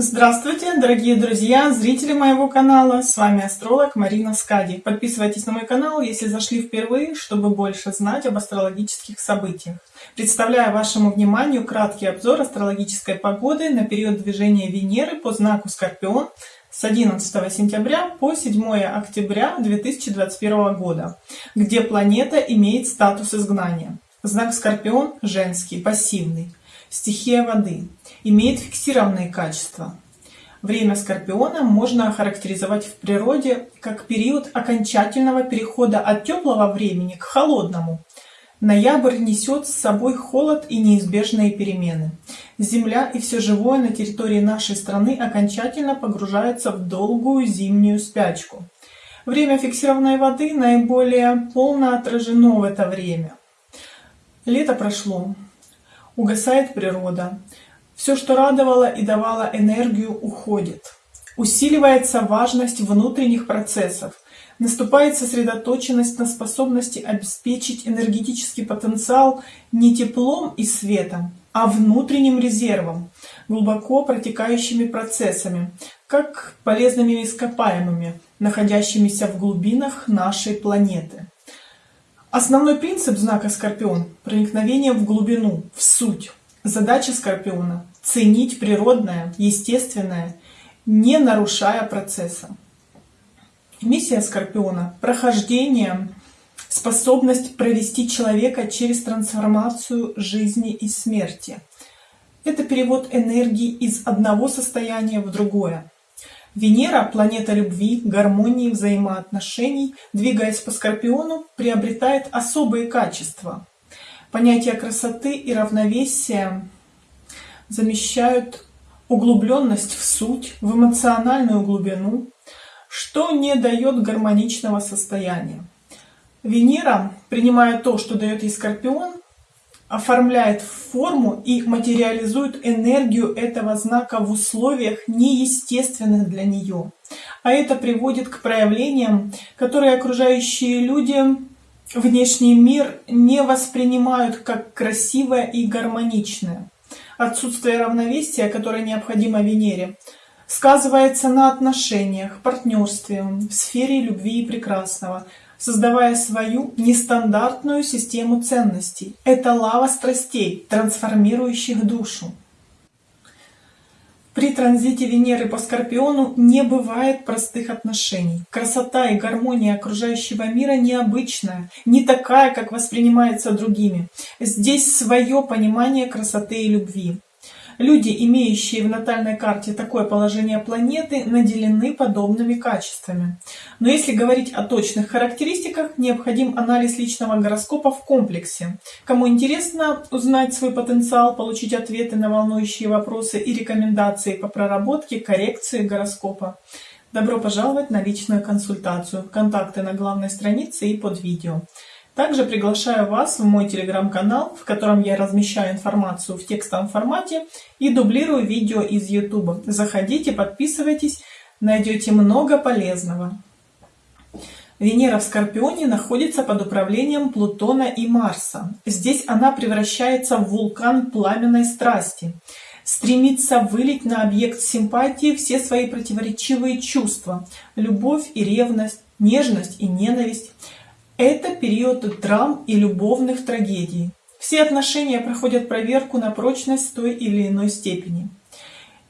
Здравствуйте, дорогие друзья, зрители моего канала, с вами астролог Марина Скади. Подписывайтесь на мой канал, если зашли впервые, чтобы больше знать об астрологических событиях. Представляю вашему вниманию краткий обзор астрологической погоды на период движения Венеры по знаку Скорпион с 11 сентября по 7 октября 2021 года, где планета имеет статус изгнания. Знак Скорпион женский, пассивный. Стихия воды. Имеет фиксированные качества. Время Скорпиона можно охарактеризовать в природе как период окончательного перехода от теплого времени к холодному. Ноябрь несет с собой холод и неизбежные перемены. Земля и все живое на территории нашей страны окончательно погружается в долгую зимнюю спячку. Время фиксированной воды наиболее полно отражено в это время. Лето прошло, Угасает природа. Все, что радовало и давало энергию, уходит. Усиливается важность внутренних процессов. Наступает сосредоточенность на способности обеспечить энергетический потенциал не теплом и светом, а внутренним резервом, глубоко протекающими процессами, как полезными ископаемыми, находящимися в глубинах нашей планеты. Основной принцип знака Скорпион – проникновение в глубину, в суть. Задача Скорпиона – ценить природное, естественное, не нарушая процесса. Миссия Скорпиона – прохождение, способность провести человека через трансформацию жизни и смерти. Это перевод энергии из одного состояния в другое. Венера, планета любви, гармонии, взаимоотношений, двигаясь по Скорпиону, приобретает особые качества. Понятия красоты и равновесия замещают углубленность в суть, в эмоциональную глубину, что не дает гармоничного состояния. Венера, принимая то, что дает ей Скорпион, оформляет форму и материализует энергию этого знака в условиях неестественных для нее. А это приводит к проявлениям, которые окружающие люди, внешний мир не воспринимают как красивое и гармоничное. Отсутствие равновесия, которое необходимо Венере, сказывается на отношениях, партнерстве, в сфере любви и прекрасного – создавая свою нестандартную систему ценностей. Это лава страстей, трансформирующих душу. При транзите Венеры по Скорпиону не бывает простых отношений. Красота и гармония окружающего мира необычная, не такая, как воспринимается другими. Здесь свое понимание красоты и любви. Люди, имеющие в натальной карте такое положение планеты, наделены подобными качествами. Но если говорить о точных характеристиках, необходим анализ личного гороскопа в комплексе. Кому интересно узнать свой потенциал, получить ответы на волнующие вопросы и рекомендации по проработке, коррекции гороскопа, добро пожаловать на личную консультацию. Контакты на главной странице и под видео. Также приглашаю вас в мой телеграм-канал, в котором я размещаю информацию в текстовом формате и дублирую видео из YouTube. Заходите, подписывайтесь, найдете много полезного. Венера в Скорпионе находится под управлением Плутона и Марса. Здесь она превращается в вулкан пламенной страсти, стремится вылить на объект симпатии все свои противоречивые чувства – любовь и ревность, нежность и ненависть – это период драм и любовных трагедий. Все отношения проходят проверку на прочность той или иной степени.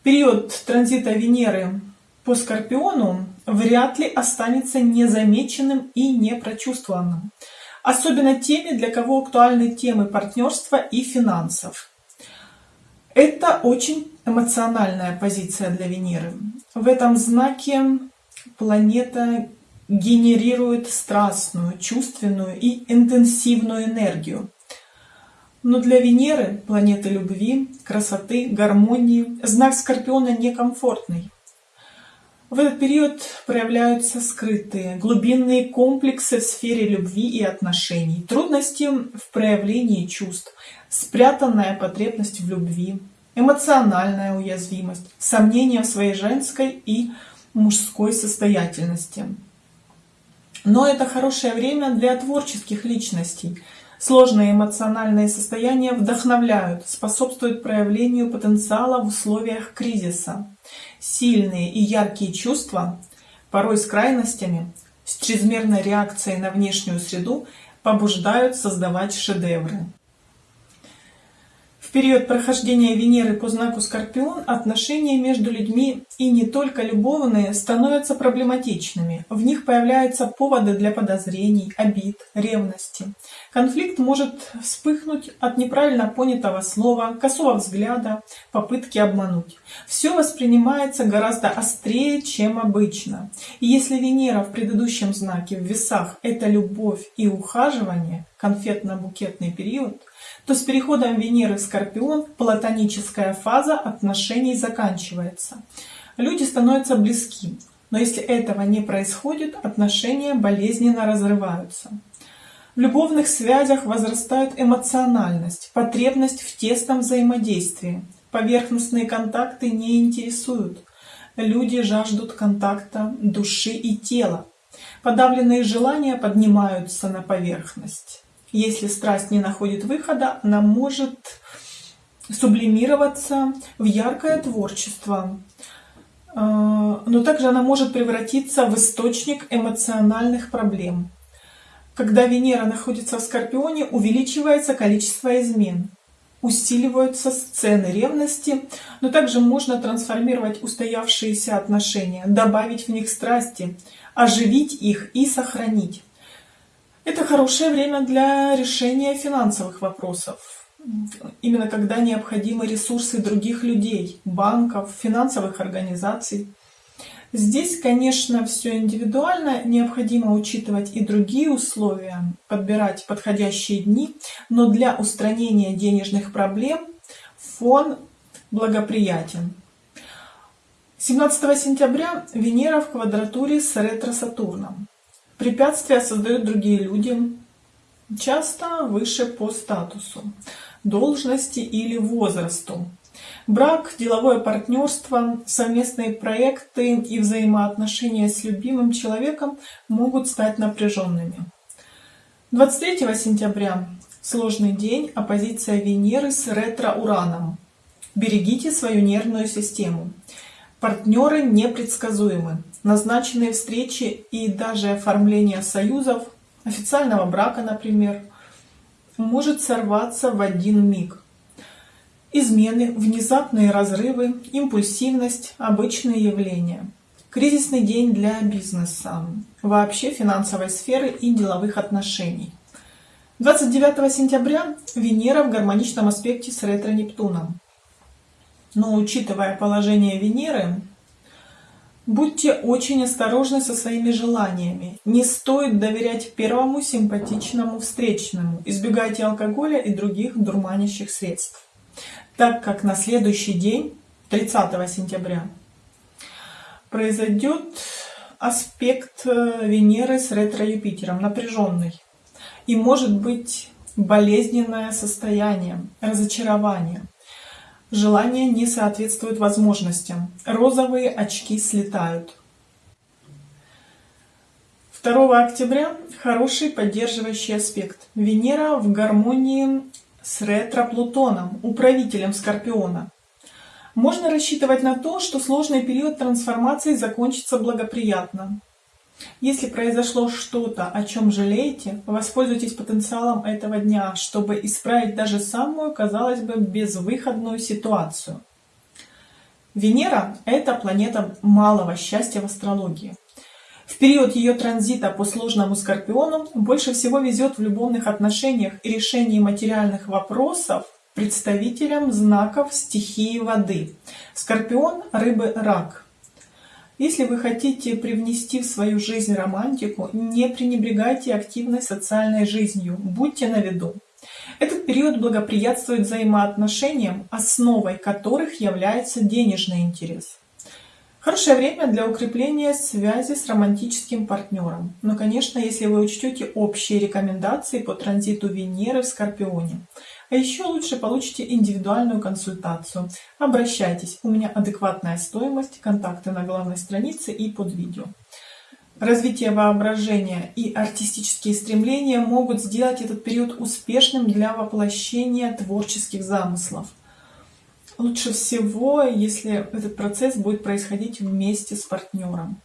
Период транзита Венеры по Скорпиону вряд ли останется незамеченным и непрочувствованным. Особенно теми, для кого актуальны темы партнерства и финансов. Это очень эмоциональная позиция для Венеры. В этом знаке планета генерирует страстную, чувственную и интенсивную энергию. Но для Венеры, планеты любви, красоты, гармонии, знак Скорпиона некомфортный. В этот период проявляются скрытые, глубинные комплексы в сфере любви и отношений, трудности в проявлении чувств, спрятанная потребность в любви, эмоциональная уязвимость, сомнения в своей женской и мужской состоятельности. Но это хорошее время для творческих личностей. Сложные эмоциональные состояния вдохновляют, способствуют проявлению потенциала в условиях кризиса. Сильные и яркие чувства, порой с крайностями, с чрезмерной реакцией на внешнюю среду, побуждают создавать шедевры. В период прохождения Венеры по знаку Скорпион отношения между людьми и не только любовные становятся проблематичными. В них появляются поводы для подозрений, обид, ревности. Конфликт может вспыхнуть от неправильно понятого слова, косого взгляда, попытки обмануть. Все воспринимается гораздо острее, чем обычно. И если Венера в предыдущем знаке в весах – это любовь и ухаживание, конфетно-букетный период – то с переходом Венеры в Скорпион платоническая фаза отношений заканчивается. Люди становятся близки, но если этого не происходит, отношения болезненно разрываются. В любовных связях возрастает эмоциональность, потребность в тесном взаимодействии. Поверхностные контакты не интересуют. Люди жаждут контакта души и тела. Подавленные желания поднимаются на поверхность. Если страсть не находит выхода, она может сублимироваться в яркое творчество, а, но также она может превратиться в источник эмоциональных проблем. Когда Венера находится в Скорпионе, увеличивается количество измен, усиливаются сцены ревности, но также можно трансформировать устоявшиеся отношения, добавить в них страсти, оживить их и сохранить. Это хорошее время для решения финансовых вопросов. Именно когда необходимы ресурсы других людей, банков, финансовых организаций. Здесь, конечно, все индивидуально, необходимо учитывать и другие условия, подбирать подходящие дни, но для устранения денежных проблем фон благоприятен. 17 сентября Венера в квадратуре с ретро-Сатурном. Препятствия создают другие люди, часто выше по статусу, должности или возрасту. Брак, деловое партнерство, совместные проекты и взаимоотношения с любимым человеком могут стать напряженными. 23 сентября сложный день, оппозиция Венеры с ретро-Ураном. Берегите свою нервную систему. Партнеры непредсказуемы. Назначенные встречи и даже оформление союзов, официального брака, например, может сорваться в один миг. Измены, внезапные разрывы, импульсивность – обычные явления. Кризисный день для бизнеса, вообще финансовой сферы и деловых отношений. 29 сентября Венера в гармоничном аспекте с ретро-Нептуном. Но учитывая положение Венеры, будьте очень осторожны со своими желаниями. Не стоит доверять первому симпатичному встречному. Избегайте алкоголя и других дурманящих средств. Так как на следующий день, 30 сентября, произойдет аспект э, Венеры с ретро-Юпитером, напряженный. И может быть болезненное состояние, разочарование. Желания не соответствуют возможностям. Розовые очки слетают. 2 октября хороший поддерживающий аспект. Венера в гармонии с ретро-Плутоном, управителем Скорпиона. Можно рассчитывать на то, что сложный период трансформации закончится благоприятно. Если произошло что-то, о чем жалеете, воспользуйтесь потенциалом этого дня, чтобы исправить даже самую, казалось бы, безвыходную ситуацию. Венера – это планета малого счастья в астрологии. В период ее транзита по сложному Скорпиону больше всего везет в любовных отношениях и решении материальных вопросов представителям знаков стихии воды. Скорпион, рыбы, рак – если вы хотите привнести в свою жизнь романтику, не пренебрегайте активной социальной жизнью, будьте на виду. Этот период благоприятствует взаимоотношениям, основой которых является денежный интерес. Хорошее время для укрепления связи с романтическим партнером. Но, конечно, если вы учтете общие рекомендации по транзиту Венеры в Скорпионе. А еще лучше получите индивидуальную консультацию. Обращайтесь, у меня адекватная стоимость, контакты на главной странице и под видео. Развитие воображения и артистические стремления могут сделать этот период успешным для воплощения творческих замыслов. Лучше всего, если этот процесс будет происходить вместе с партнером.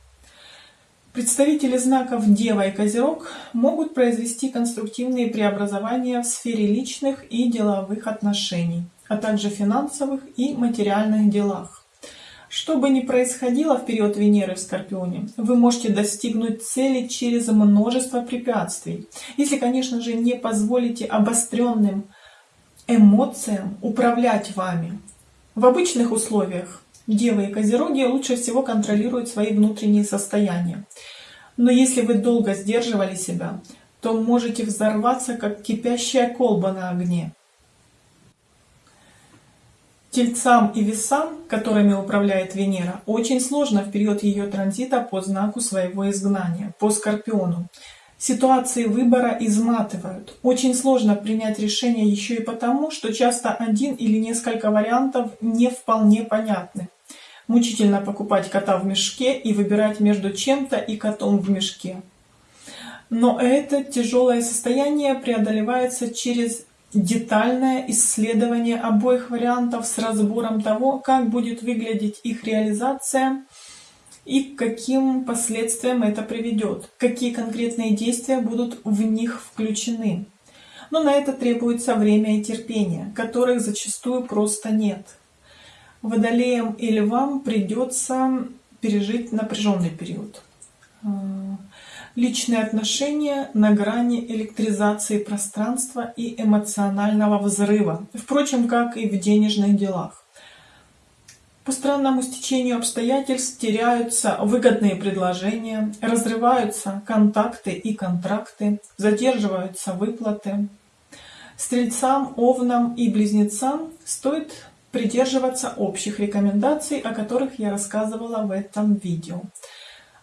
Представители знаков Дева и Козерог могут произвести конструктивные преобразования в сфере личных и деловых отношений, а также финансовых и материальных делах. Что бы ни происходило в период Венеры в Скорпионе, вы можете достигнуть цели через множество препятствий, если, конечно же, не позволите обостренным эмоциям управлять вами. В обычных условиях Девы и Козероги лучше всего контролируют свои внутренние состояния. Но если вы долго сдерживали себя, то можете взорваться, как кипящая колба на огне. Тельцам и весам, которыми управляет Венера, очень сложно в период ее транзита по знаку своего изгнания, по Скорпиону. Ситуации выбора изматывают. Очень сложно принять решение еще и потому, что часто один или несколько вариантов не вполне понятны. Мучительно покупать кота в мешке и выбирать между чем-то и котом в мешке. Но это тяжелое состояние преодолевается через детальное исследование обоих вариантов с разбором того, как будет выглядеть их реализация и к каким последствиям это приведет, какие конкретные действия будут в них включены. Но на это требуется время и терпение, которых зачастую просто нет. Водолеям и львам придется пережить напряженный период личные отношения на грани электризации пространства и эмоционального взрыва, впрочем, как и в денежных делах. По странному стечению обстоятельств теряются выгодные предложения, разрываются контакты и контракты, задерживаются выплаты. Стрельцам, овнам и близнецам стоит придерживаться общих рекомендаций, о которых я рассказывала в этом видео.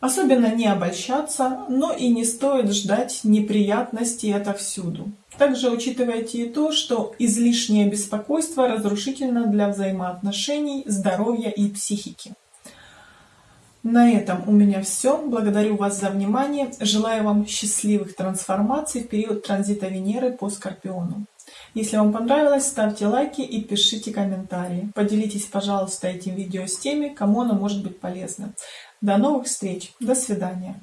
Особенно не обольщаться, но и не стоит ждать неприятностей отовсюду. Также учитывайте и то, что излишнее беспокойство разрушительно для взаимоотношений, здоровья и психики. На этом у меня все. Благодарю вас за внимание. Желаю вам счастливых трансформаций в период транзита Венеры по Скорпиону. Если вам понравилось, ставьте лайки и пишите комментарии. Поделитесь, пожалуйста, этим видео с теми, кому оно может быть полезно. До новых встреч. До свидания.